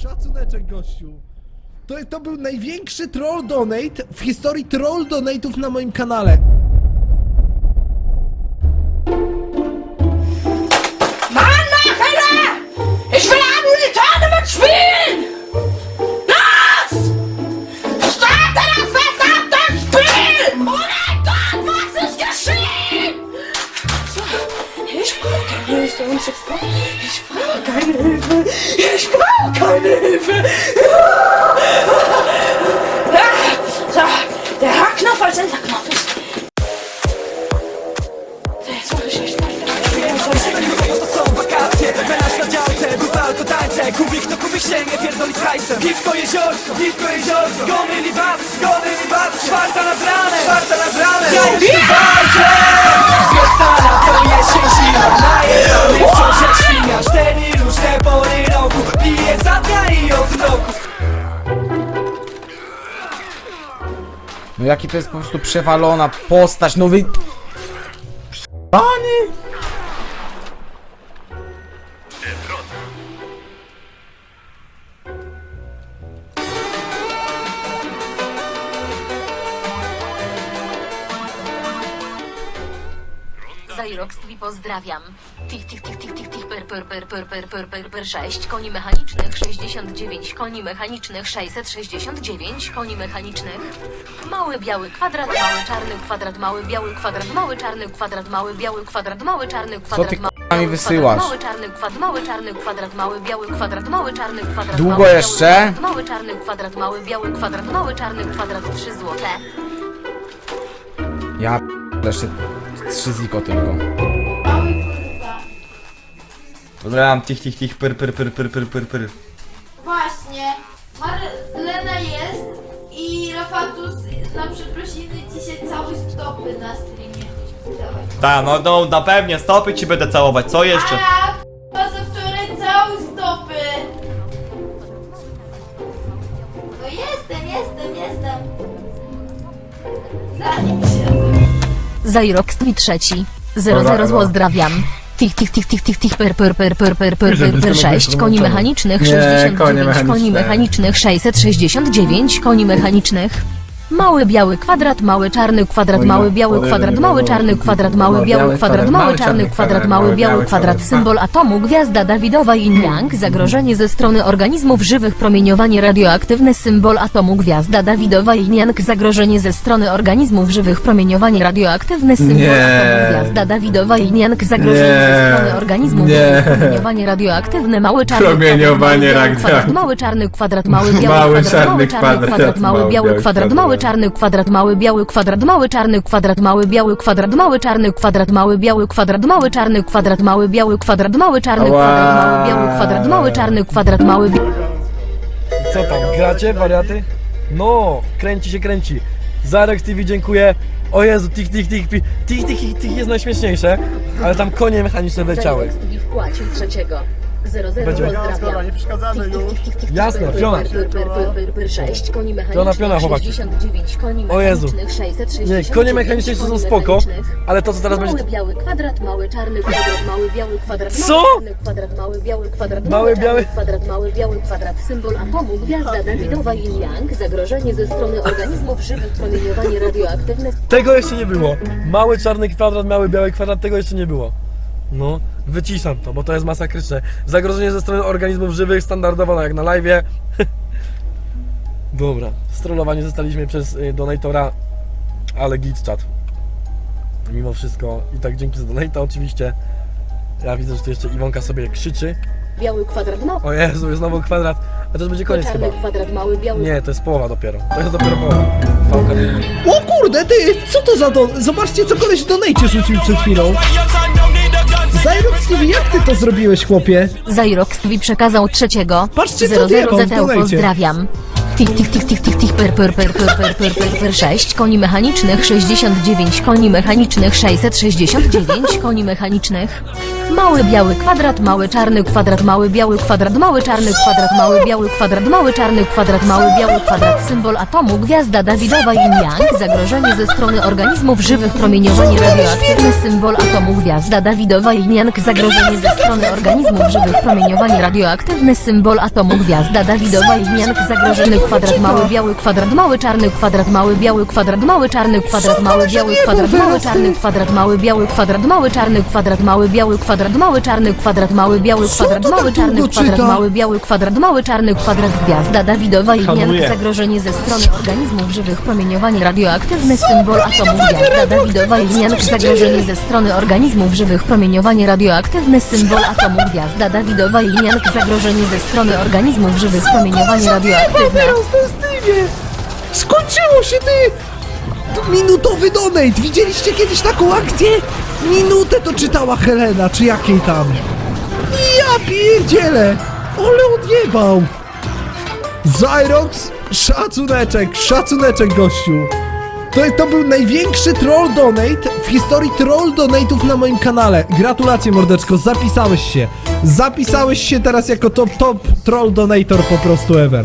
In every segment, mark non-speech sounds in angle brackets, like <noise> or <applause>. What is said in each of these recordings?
Szacuneczek, gościu. To, to był największy troll donate w historii troll donate'ów na moim kanale. Menaż na tańce, kubik to kubik sięgnie Pierdoli z hajsem Piwko jeziorko, piwko jeziorko Zgony libat, zgony libat Czwarta nad ranem, czwarta nad ranem Ja No jaki to jest po prostu przewalona postać, no wy... Zairoxtwi pozdrawiam. Tych, tych, tych, tych, tych, tych, per, per, per, per, per, per, per, per 6, koni mechanicznych 69, koni mechanicznych 669, koni mechanicznych. Mały biały kwadrat, mały czarny kwadrat, mały biały kwadrat, mały czarny kwadrat, mały biały kwadrat, mały czarny kwadrat, mały mi wysyłasz? Kwadrat, mały czarny kwadrat, mały czarny kwadrat, mały biały kwadrat, mały czarny kwadrat. Długo jeszcze? Mały czarny kwadrat, mały biały kwadrat, mały czarny kwadrat, 3 złote. Ja p- jeszcze trzy ziko tylko. Dobra, tych, tych, tych, pyr, pyr, pyr, pyr, pyr, pyr, pyr. Właśnie, Marlena jest i Rafatus na przeprosiny dzisiaj cały stopy na streamie. Dawaj. Ta, no, no, na pewnie, stopy ci będę całować, co jeszcze? A, za wczoraj cały stopy. No jestem, jestem, jestem. Zanim się. Zairoxtwi trzeci. 00 pozdrawiam. Tych, tych, tych, tych, tych, tych, per, per, per, per, per, per, per, per 6, koni mechanicznych 69, koni mechanicznych 669, koni mechanicznych. Mały biały kwadrat, mały czarny kwadrat, mały biały kwadrat, mały czarny kwadrat, mały biały kwadrat, mały czarny kwadrat, mały biały kwadrat, symbol atomu, gwiazda Dawidowa Yin Yang, zagrożenie ze strony organizmów żywych, promieniowanie radioaktywne, symbol atomu, gwiazda Dawidowa Yin Yang, zagrożenie ze strony organizmów żywych, promieniowanie radioaktywne, symbol atomu, gwiazda Dawidowa Yin Yang, zagrożenie ze strony organizmów żywych, promieniowanie radioaktywne, mały czarny kwadrat, mały kwadrat, mały czarny kwadrat, mały biały Mały kwadrat, mały czarny kwadrat, kwadrat, mały czarny kwadrat mały biały kwadrat mały czarny kwadrat mały biały kwadrat mały czarny kwadrat mały biały kwadrat mały czarny kwadrat mały biały kwadrat mały czarny kwadrat mały biały kwadrat mały czarny kwadrat mały Co tam, gracie wariaty? No, kręci się kręci. Zarex TV dziękuję. O Jezu, tik, tik, tik, tik, tik, tik, jest najśmieszniejsze, ale tam konie mechaniczne leciały. Zarex TV wpłacił trzeciego. 00 Będzie- pozdrawiam. nie przeszkadzamy już. Jasne, piona. Piona, Piona, piona, chłopaki. 69, koni O Jezu. mechanicznych 669, Nie, konie mechaniczne są koni spoko, ale to co teraz Mały będzie... biały kwadrat, mały czarny kwadrat, mały biały kwadrat, Co? kwadrat, mały biały kwadrat, Mały biały- kwadrat, mały biały kwadrat, symbol atomu, gwiazda Dawidowa Yin Yang, zagrożenie ze strony organizmów żywych, promieniowanie radioaktywne, Tego jeszcze nie było. Mały czarny kwadrat, mały biały kwadrat, tego jeszcze nie było. No, wyciszam to, bo to jest masakryczne. Zagrożenie ze strony organizmów żywych, standardowo jak na live. <laughs> Dobra, strollowani zostaliśmy przez y, donatora, ale git chat. Mimo wszystko i tak dzięki za donata oczywiście. Ja widzę, że tu jeszcze Iwonka sobie krzyczy. biały kwadrat, mały O Jezu, jest znowu kwadrat. A to już będzie koniec chyba. czarny kwadrat, mały biały Nie, to jest połowa dopiero. To jest dopiero połowa. Fałka nie- O kurde, ty, co to za don... Zobaczcie, co koleś w rzucił przed chwilą. Zyrox TV, jak ty to zrobiłeś, chłopie? Zairoxtwi przekazał trzeciego. Patrzcie, co 00 diabeł w ZTU donajcie. pozdrawiam. Tych, tych, tych, tych, tych, tych, per, per, per, per, per, per, per, per, 6, koni mechanicznych 69, koni mechanicznych 669, koni mechanicznych. Mały biały kwadrat, mały czarny kwadrat, mały biały kwadrat, mały czarny kwadrat, mały biały kwadrat, mały czarny kwadrat, mały biały kwadrat, symbol atomu, gwiazda Dawidowa Yin Yang, zagrożenie ze strony organizmów żywych, promieniowanie radioaktywne, symbol atomu, gwiazda Dawidowa Yin Yang, zagrożenie ze strony organizmów żywych, promieniowanie radioaktywne, symbol atomu, gwiazda Dawidowa Yin Yang, zagrożony kwadrat, mały biały kwadrat, mały czarny kwadrat, mały biały kwadrat, mały czarny kwadrat, mały biały kwadrat, mały czarny kwadrat, mały biały kwadrat, mały czarny kwadrat, mały biały kwadrat, mały czarny kwadrat, mały biały kwadrat, tak mały czarny kwadrat, mały biały kwadrat, mały czarny kwadrat, gwiazda Dawidowa i zagrożenie ze strony organizmów żywych, promieniowanie radioaktywne, symbol atomu, gwiazda Dawidowa i zagrożenie ze strony organizmów żywych, promieniowanie radioaktywne, symbol atomu, gwiazda Dawidowa i zagrożenie ze strony organizmów żywych, promieniowanie radioaktywne. Skończyło się ty! To Minutowy donate! Widzieliście kiedyś taką akcję? Minutę to czytała Helena, czy jakiej tam? Ja pierdzielę! Ale odjebał! Zyrox, szacuneczek, szacuneczek gościu! To, to był największy troll donate w historii troll donate'ów na moim kanale. Gratulacje mordeczko, zapisałeś się. Zapisałeś się teraz jako top top troll donator po prostu ever.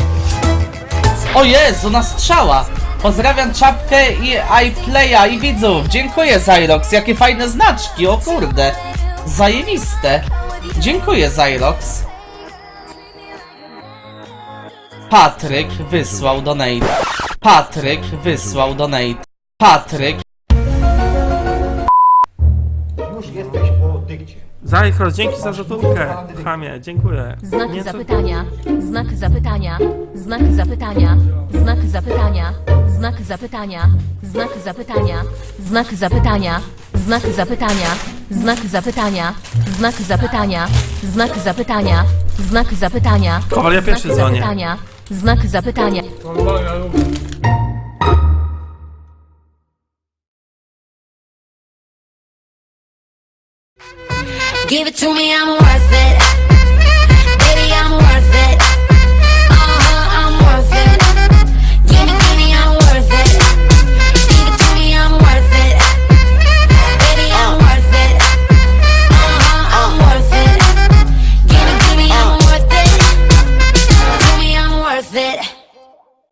O Jezu, na strzała! Pozdrawiam czapkę i iPlaya i widzów. Dziękuję Zyrox, jakie fajne znaczki, o kurde. Zajebiste. Dziękuję Zyrox. Patryk wysłał donate. Patryk wysłał donate. Patryk Zajchros, dzięki za złotówkę. Chamie, dziękuję. Znak zapytania, znak zapytania, znak zapytania, znak zapytania, Znak zapytania, znak zapytania, znak zapytania, znak zapytania, znak zapytania, znak zapytania, znak zapytania, znak zapytania. Kowal, ja pierwszy znak zapytania, znak zapytania. Give it to me, I'm worth it.